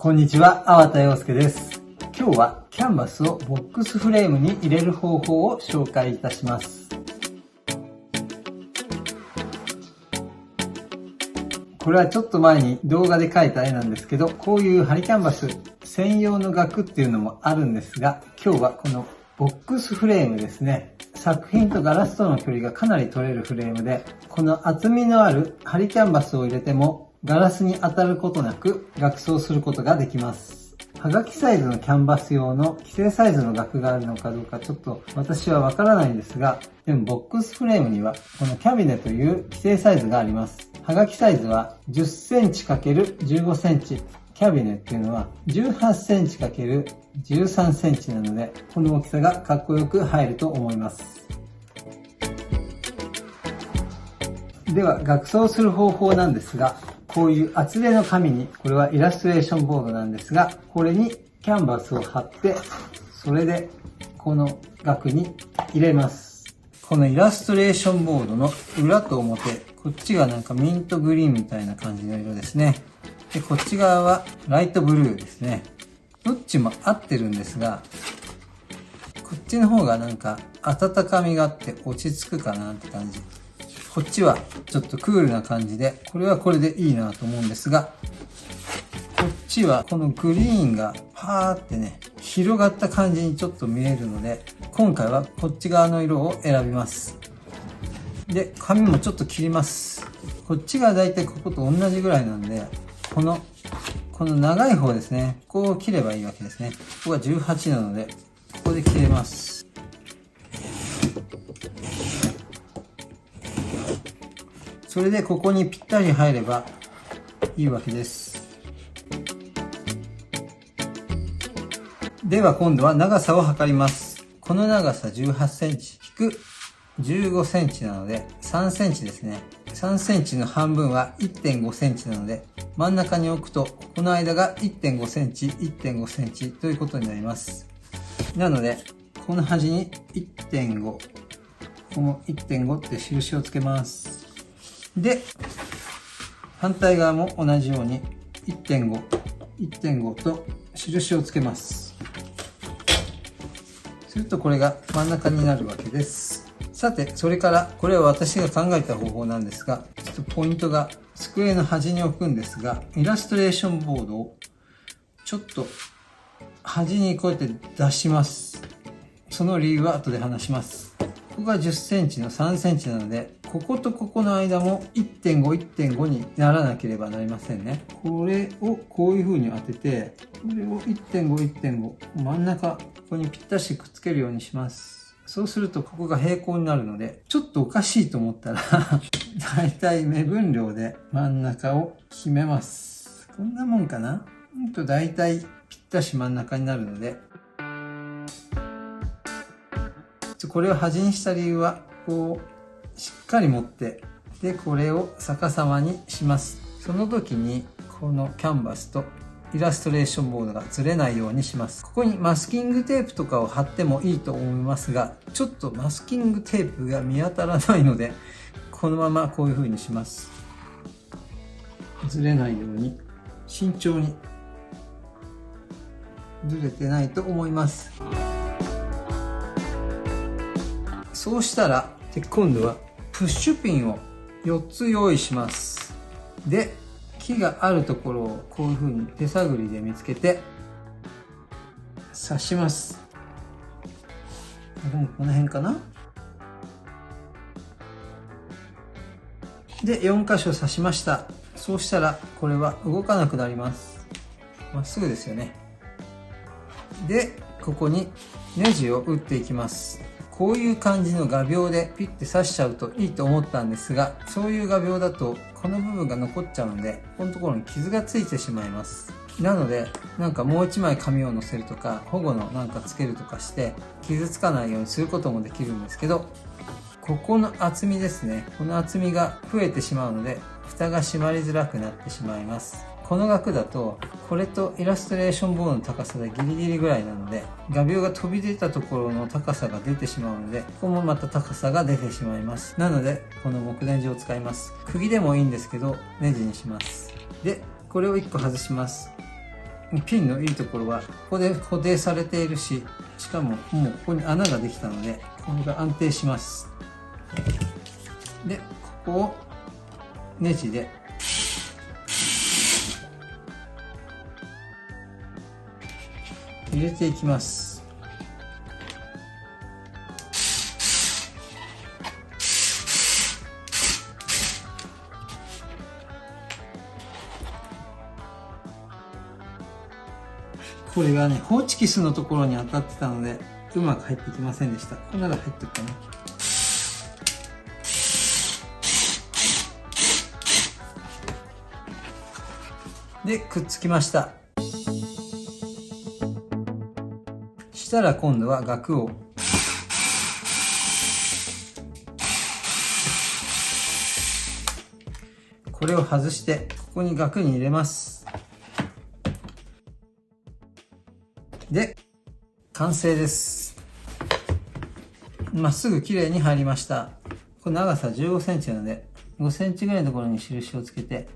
こんにちは、粟田洋介です。今日はキャンバスをボックスフレームに入れる方法を紹介いたします。これはちょっと前に動画で描いた絵なんですけど、こういうハリキャンバス専用の額っていうのもあるんですが、今日はこのボックスフレームですね。作品とガラスとの距離がかなり取れるフレームで、この厚みのあるハリキャンバスを入れてもガラスに当たることなく額装することができます。はがきサイズのキャンバス用の規制サイズの額があるのかどうかちょっと私はわからないんですが、でもボックスフレームにはこのキャビネという規制サイズがあります。はがきサイズは10センチ ×15 センチ。キャビネっていうのは18センチ ×13 センチなので、この大きさがかっこよく入ると思います。では、額装する方法なんですが、こういう厚手の紙に、これはイラストレーションボードなんですが、これにキャンバスを貼って、それでこの額に入れます。このイラストレーションボードの裏と表、こっちがなんかミントグリーンみたいな感じの色ですね。で、こっち側はライトブルーですね。どっちも合ってるんですが、こっちの方がなんか温かみがあって落ち着くかなって感じ。こっちはちょっとクールな感じで、これはこれでいいなと思うんですが、こっちはこのグリーンがパーってね、広がった感じにちょっと見えるので、今回はこっち側の色を選びます。で、紙もちょっと切ります。こっちがだいたいここと同じぐらいなんで、この、この長い方ですね、ここを切ればいいわけですね。ここが18なので、ここで切れます。それでここにぴったり入ればいいわけです。では今度は長さを測ります。この長さ18センチ引く15センチなので3センチですね。3センチの半分は1.5センチなので真ん中に置くとこの間が1.5センチ1.5センチということになります。なのでこの端に1.5ここも1.5って印をつけます。で、反対側も同じように1.5、1.5と印をつけます。するとこれが真ん中になるわけです。さて、それからこれは私が考えた方法なんですが、ちょっとポイントが机の端に置くんですが、イラストレーションボードをちょっと端にこうやって出します。その理由は後で話します。ここが10センチの3センチなので、こことここの間も1.5、1.5にならなければなりませんね。これをこういう風に当てて、これを1.5、1.5、真ん中、ここにぴったしくっつけるようにします。そうするとここが平行になるので、ちょっとおかしいと思ったらだいたい目分量で真ん中を決めます。こんなもんかな？ほんとだいたいぴったし真ん中になるので、これを端にした理由は、こう、しっかり持ってでこれを逆さまにします。その時にこのキャンバスとイラストレーションボードがずれないようにします。ここにマスキングテープとかを貼ってもいいと思いますがちょっとマスキングテープが見当たらないのでこのままこういう風にします。ずれないように慎重にずれてないと思います。そうしたらで今度はプッシュピンを4つ用意します。で、木があるところをこういう風に手探りで見つけて刺します。この辺かなで、4箇所刺しました。そうしたらこれは動かなくなります。まっすぐですよね。で、ここにネジを打っていきます。こういう感じの画鋲でピッて刺しちゃうといいと思ったんですが、そういう画鋲だとこの部分が残っちゃうので、このところに傷がついてしまいます。なので、なんかもう一枚紙を乗せるとか、保護のなんかつけるとかして、傷つかないようにすることもできるんですけど、ここの厚みですね。この厚みが増えてしまうので、蓋が閉まりづらくなってしまいます。この額だとこれとイラストレーションボードの高さでギリギリぐらいなので画鋲が飛び出たところの高さが出てしまうのでここもまた高さが出てしまいます。なのでこの木ネジを使います。釘でもいいんですけどネジにします。でこれを1個外します。ピンのいいところは、ここで固定されているし、しかももうここに穴ができたので、これが安定します。で、ここをネジで入れていきます。これがね、ホーチキスのところに当たってたので、うまく入ってきませんでした。これなら入ってるかな。で、くっつきました。したら今度は額をこれを外してここに額に入れますで、完成です。まっすぐ綺麗に入りました。これ長さ15センチなので、5センチぐらいのところに印をつけて、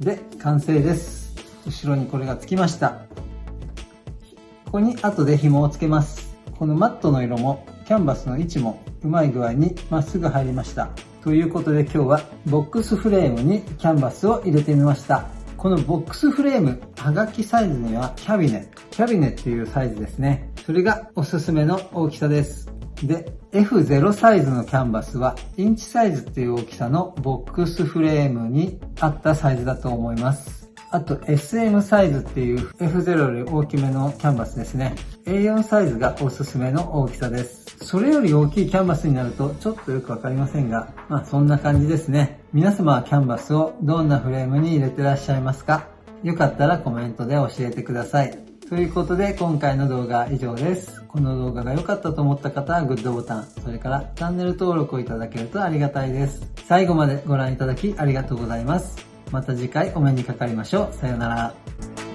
で、完成です。後ろにこれがつきました。ここに後で紐をつけます。このマットの色もキャンバスの位置もうまい具合にまっすぐ入りました。ということで今日はボックスフレームにキャンバスを入れてみました。このボックスフレーム、はがきサイズにはキャビネ、キャビネっていうサイズですね。それがおすすめの大きさです。で、F0 サイズのキャンバスは、インチサイズっていう大きさのボックスフレームに合ったサイズだと思います。あと SM サイズっていう F0 より大きめのキャンバスですね。A4 サイズがおすすめの大きさです。それより大きいキャンバスになるとちょっとよくわかりませんが、まあそんな感じですね。皆様はキャンバスをどんなフレームに入れてらっしゃいますか？よかったらコメントで教えてください。ということで今回の動画は以上です。この動画が良かったと思った方はグッドボタン、それからチャンネル登録をいただけるとありがたいです。最後までご覧いただきありがとうございます。また次回お目にかかりましょう。さようなら。